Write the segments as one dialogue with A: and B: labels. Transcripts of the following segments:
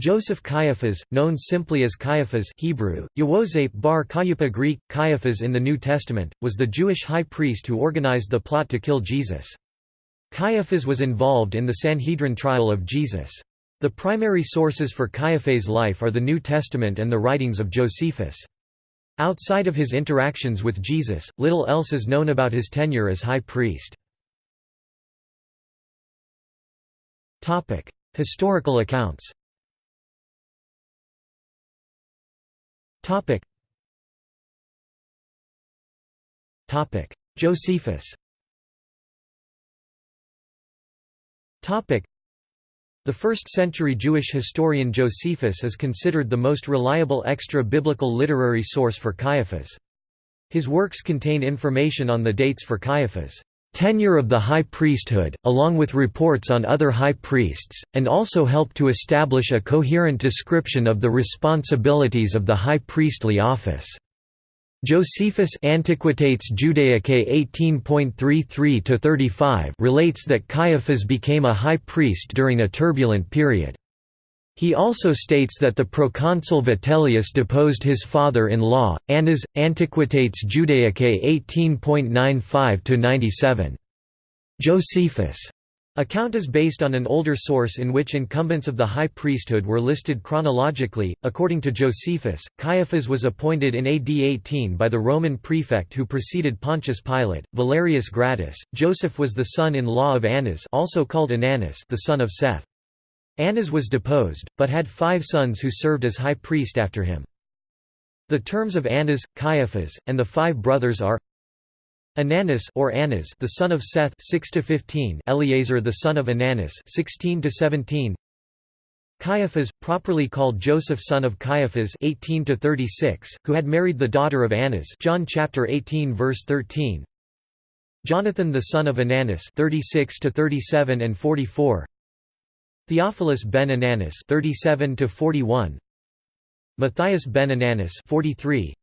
A: Joseph Caiaphas, known simply as Caiaphas Hebrew, Yewosep bar Caiapha Greek, Caiaphas in the New Testament, was the Jewish high priest who organized the plot to kill Jesus. Caiaphas was involved in the Sanhedrin trial of Jesus. The primary sources for Caiaphas' life are the New Testament and the writings of Josephus. Outside of his interactions with Jesus, little else is known about his tenure as high priest. Historical accounts Topic. Topic. Josephus. Topic. The first-century Jewish historian Josephus is considered the most reliable extra-biblical literary source for Caiaphas. His works contain information on the dates for Caiaphas' tenure of the high priesthood, along with reports on other high priests, and also help to establish a coherent description of the responsibilities of the high priestly office. Josephus Antiquitates Judaicae 18.33-35 relates that Caiaphas became a high priest during a turbulent period. He also states that the proconsul Vitellius deposed his father-in-law, Annas, Antiquitates Judaicae 18.95–97. Josephus' account is based on an older source in which incumbents of the high priesthood were listed chronologically. According to Josephus, Caiaphas was appointed in AD 18 by the Roman prefect who preceded Pontius Pilate, Valerius Gratus. Joseph was the son-in-law of Annas, also called Ananus, the son of Seth. Annas was deposed, but had five sons who served as high priest after him. The terms of Annas, Caiaphas, and the five brothers are Ananus or Annas the son of Seth 6 to 15 Eleazar the son of Ananus 16 to 17 Caiaphas properly called Joseph son of Caiaphas 18 to 36 who had married the daughter of Annas John chapter 18 verse 13 Jonathan the son of Ananus 36 to 37 and 44 Theophilus ben Ananus 37 to 41 Matthias ben Ananus 43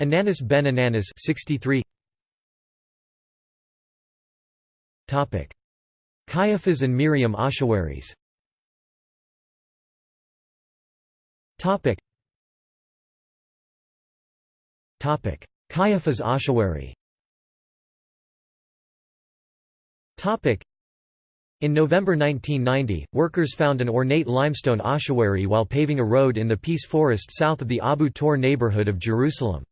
A: Ananus ben Ananus 63 Topic. Caiaphas and Miriam ossuaries. Topic. Topic. Caiaphas ossuary. Topic in November 1990, workers found an ornate limestone ossuary while paving a road in the Peace Forest south of the Abu Tor neighborhood of Jerusalem.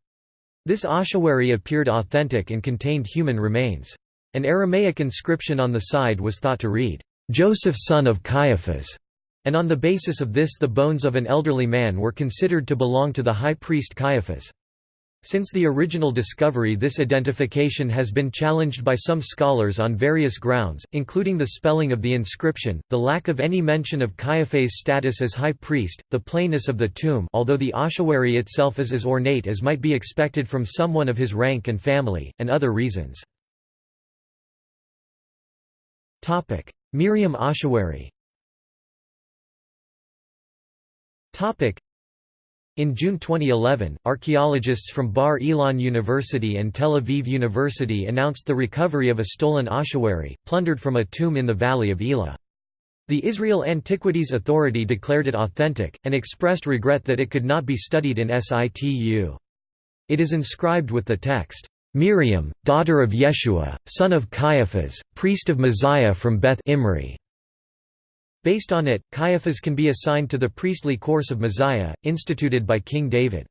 A: This ossuary appeared authentic and contained human remains. An Aramaic inscription on the side was thought to read, "'Joseph son of Caiaphas' and on the basis of this the bones of an elderly man were considered to belong to the high priest Caiaphas. Since the original discovery this identification has been challenged by some scholars on various grounds, including the spelling of the inscription, the lack of any mention of Caiaphas' status as high priest, the plainness of the tomb although the ossuary itself is as ornate as might be expected from someone of his rank and family, and other reasons. Miriam ossuary in June 2011, archaeologists from Bar Ilan University and Tel Aviv University announced the recovery of a stolen ossuary, plundered from a tomb in the valley of Elah. The Israel Antiquities Authority declared it authentic, and expressed regret that it could not be studied in situ. It is inscribed with the text, "'Miriam, daughter of Yeshua, son of Caiaphas, priest of Ma'aziah from Beth Imri' Based on it, Caiaphas can be assigned to the priestly course of Ma'aziah, instituted by King David.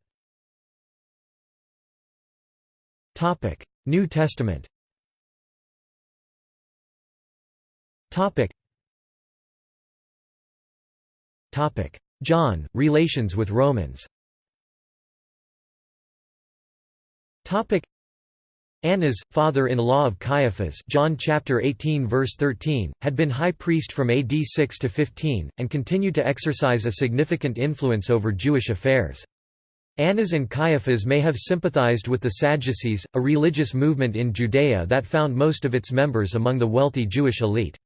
A: New Testament John, relations with Romans Annas, father-in-law of Caiaphas John chapter 18 verse 13, had been high priest from AD 6 to 15, and continued to exercise a significant influence over Jewish affairs. Annas and Caiaphas may have sympathized with the Sadducees, a religious movement in Judea that found most of its members among the wealthy Jewish elite.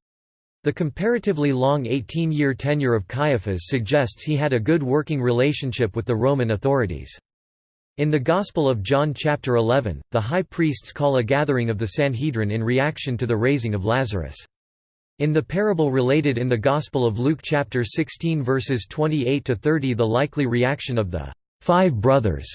A: The comparatively long 18-year tenure of Caiaphas suggests he had a good working relationship with the Roman authorities. In the Gospel of John chapter 11, the high priests call a gathering of the Sanhedrin in reaction to the raising of Lazarus. In the parable related in the Gospel of Luke chapter 16 verses 28 to 30 the likely reaction of the five brothers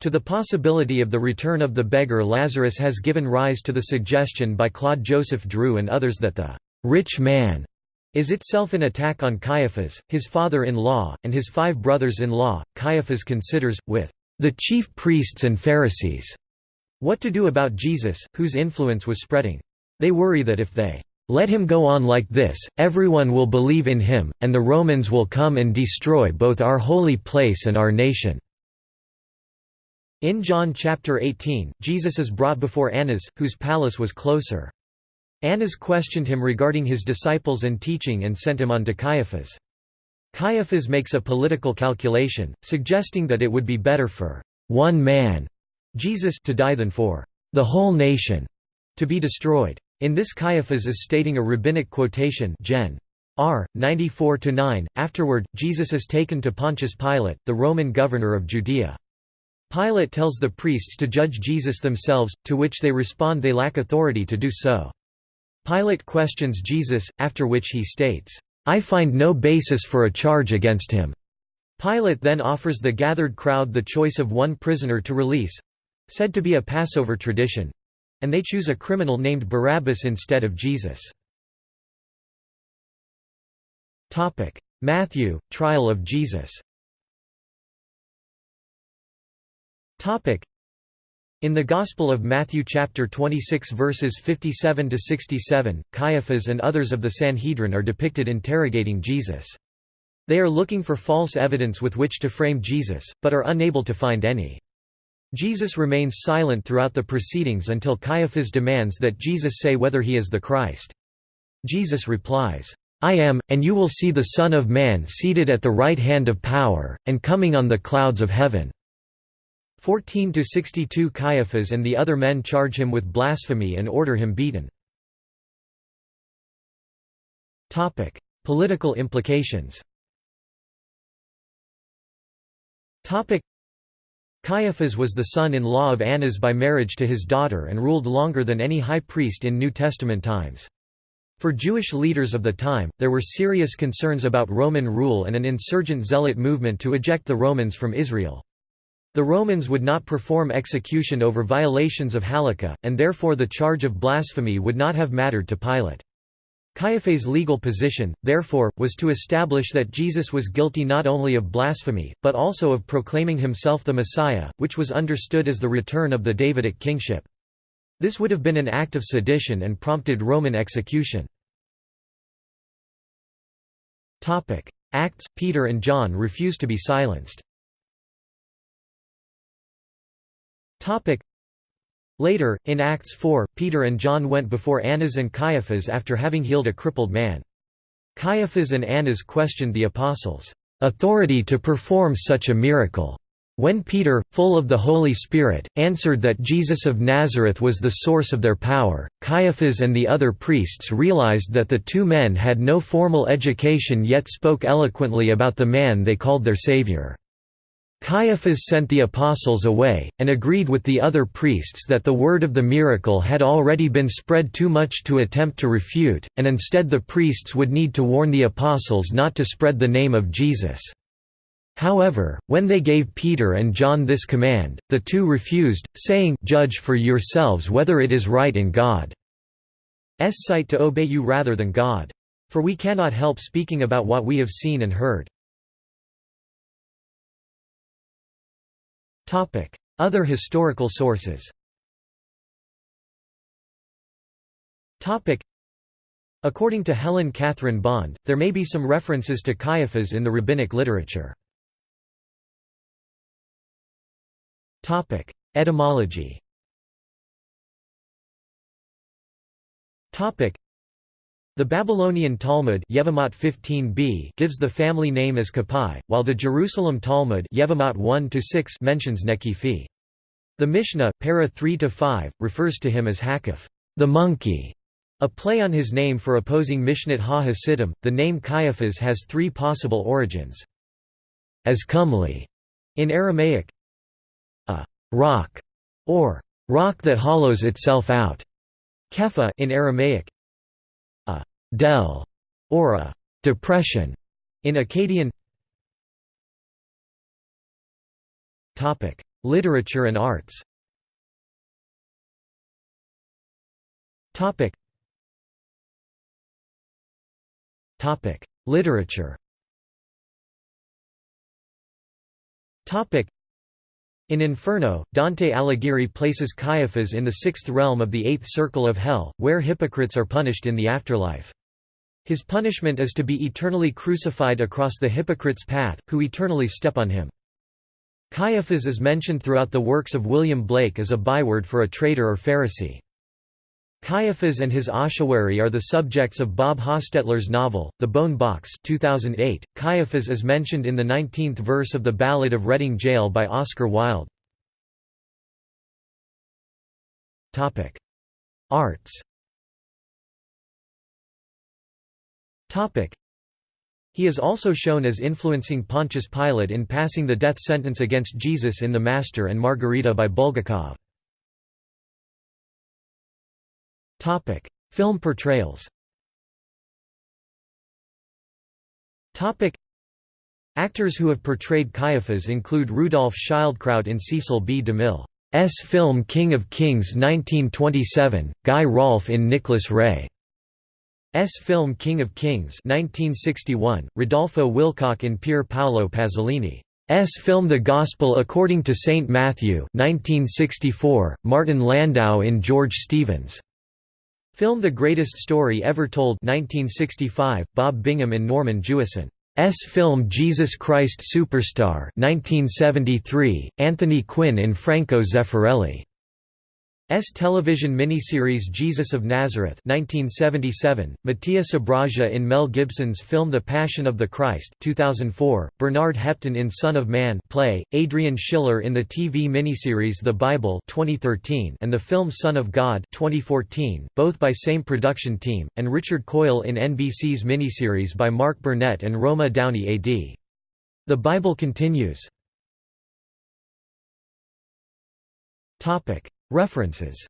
A: to the possibility of the return of the beggar Lazarus has given rise to the suggestion by Claude Joseph Drew and others that the rich man is itself an attack on Caiaphas, his father-in-law, and his five brothers-in-law. Caiaphas considers, with the chief priests and Pharisees, what to do about Jesus, whose influence was spreading. They worry that if they let him go on like this, everyone will believe in him, and the Romans will come and destroy both our holy place and our nation." In John chapter 18, Jesus is brought before Annas, whose palace was closer. Annas questioned him regarding his disciples and teaching and sent him on to Caiaphas. Caiaphas makes a political calculation, suggesting that it would be better for one man, Jesus, to die than for the whole nation to be destroyed. In this Caiaphas is stating a rabbinic quotation Gen. R. 94–9. Afterward, Jesus is taken to Pontius Pilate, the Roman governor of Judea. Pilate tells the priests to judge Jesus themselves, to which they respond they lack authority to do so. Pilate questions Jesus, after which he states, "'I find no basis for a charge against him." Pilate then offers the gathered crowd the choice of one prisoner to release—said to be a Passover tradition, and they choose a criminal named Barabbas instead of Jesus. Matthew, trial of Jesus in the Gospel of Matthew chapter 26 verses 57 to 67, Caiaphas and others of the Sanhedrin are depicted interrogating Jesus. They are looking for false evidence with which to frame Jesus, but are unable to find any. Jesus remains silent throughout the proceedings until Caiaphas demands that Jesus say whether he is the Christ. Jesus replies, I am, and you will see the Son of Man seated at the right hand of power, and coming on the clouds of heaven." 14–62 Caiaphas and the other men charge him with blasphemy and order him beaten. Topic: Political implications Topic: Caiaphas was the son-in-law of Annas by marriage to his daughter and ruled longer than any high priest in New Testament times. For Jewish leaders of the time, there were serious concerns about Roman rule and an insurgent zealot movement to eject the Romans from Israel. The Romans would not perform execution over violations of Halakha, and therefore the charge of blasphemy would not have mattered to Pilate. Caiaphas' legal position, therefore, was to establish that Jesus was guilty not only of blasphemy, but also of proclaiming himself the Messiah, which was understood as the return of the Davidic kingship. This would have been an act of sedition and prompted Roman execution. Acts – Peter and John refuse to be silenced Later, in Acts 4, Peter and John went before Annas and Caiaphas after having healed a crippled man. Caiaphas and Annas questioned the apostles' authority to perform such a miracle. When Peter, full of the Holy Spirit, answered that Jesus of Nazareth was the source of their power, Caiaphas and the other priests realized that the two men had no formal education yet spoke eloquently about the man they called their Savior. Caiaphas sent the apostles away, and agreed with the other priests that the word of the miracle had already been spread too much to attempt to refute, and instead the priests would need to warn the apostles not to spread the name of Jesus. However, when they gave Peter and John this command, the two refused, saying, Judge for yourselves whether it is right in God's sight to obey you rather than God. For we cannot help speaking about what we have seen and heard. Other historical sources. According to Helen Catherine Bond, there may be some references to Caiaphas in the rabbinic literature. Etymology the Babylonian Talmud Yevamot 15b gives the family name as Kapai, while the Jerusalem Talmud Yevamot 1 mentions Nekifi. The Mishnah, para 3-5, refers to him as Hakif, the monkey, a play on his name for opposing Mishnat ha-Hasidim. The name Caiaphas has three possible origins. As comely, in Aramaic, a rock, or rock that hollows itself out, Kepha in Aramaic, dell or a depression in Akkadian. Topic: Literature and arts. Topic. Topic: Literature. Topic. In Inferno, Dante Alighieri places Caiaphas in the sixth realm of the eighth circle of hell, where hypocrites are punished in the afterlife. His punishment is to be eternally crucified across the hypocrite's path, who eternally step on him. Caiaphas is mentioned throughout the works of William Blake as a byword for a traitor or Pharisee. Caiaphas and his ossuary are the subjects of Bob Hostetler's novel, The Bone Box 2008. Caiaphas is mentioned in the 19th verse of the Ballad of Reading Gaol by Oscar Wilde. Arts He is also shown as influencing Pontius Pilate in passing the death sentence against Jesus in The Master and Margarita by Bulgakov. Topic: Film portrayals. Topic: Actors who have portrayed Caiaphas include Rudolf Schildkraut in Cecil B. DeMille's film King of Kings 1927, Guy Rolfe in Nicholas Ray's film King of Kings 1961, Rodolfo Wilcock in Pier Paolo Pasolini's film The Gospel According to St. Matthew 1964, Martin Landau in George Stevens' Film The Greatest Story Ever Told 1965, Bob Bingham and Norman Jewison's film Jesus Christ Superstar 1973, Anthony Quinn in Franco Zeffirelli S television miniseries Jesus of Nazareth 1977, Mattia Sbragia in Mel Gibson's film The Passion of the Christ 2004, Bernard Hepton in Son of Man play, Adrian Schiller in the TV miniseries The Bible 2013 and the film Son of God 2014, both by same production team, and Richard Coyle in NBC's miniseries by Mark Burnett and Roma Downey AD. The Bible continues References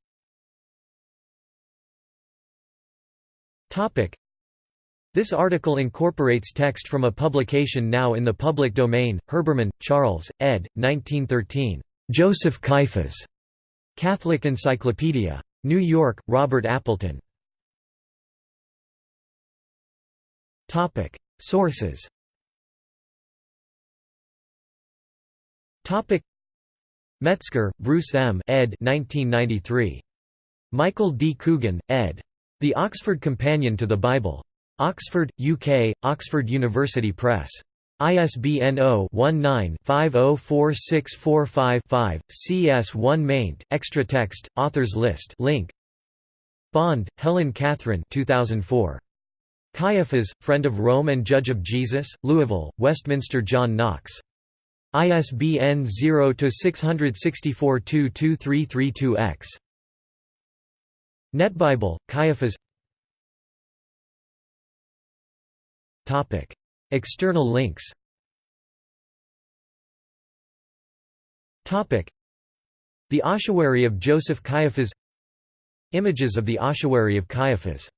A: This article incorporates text from a publication now in the public domain, Herbermann, Charles, ed. 1913. Joseph Caiaphas. Catholic Encyclopedia. New York, Robert Appleton. Sources Metzger, Bruce M. ed. 1993. Michael D. Coogan, ed. The Oxford Companion to the Bible. Oxford, UK, Oxford University Press. ISBN 0-19-504645-5, CS1 maint, extra text, authors list link. Bond, Helen Catherine 2004. Caiaphas, Friend of Rome and Judge of Jesus, Louisville, Westminster John Knox. ISBN 0-664-22332-X. NetBible, Caiaphas. External links. The ossuary of Joseph Caiaphas. Images of the ossuary of Caiaphas